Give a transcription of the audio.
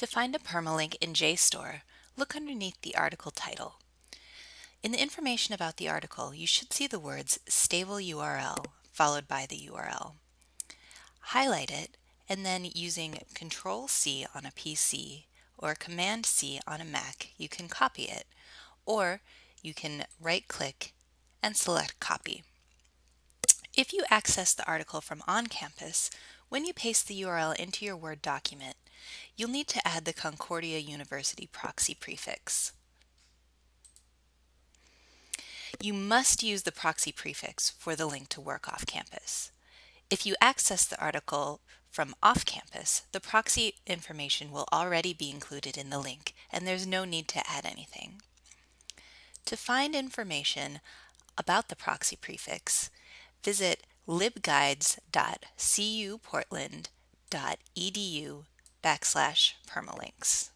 To find a permalink in JSTOR, look underneath the article title. In the information about the article, you should see the words stable URL followed by the URL. Highlight it and then using Control C on a PC or Command C on a Mac, you can copy it or you can right click and select copy. If you access the article from on campus, when you paste the URL into your Word document, you'll need to add the Concordia University proxy prefix. You must use the proxy prefix for the link to work off campus. If you access the article from off campus, the proxy information will already be included in the link and there's no need to add anything. To find information about the proxy prefix, visit libguides.cuportland.edu backslash permalinks.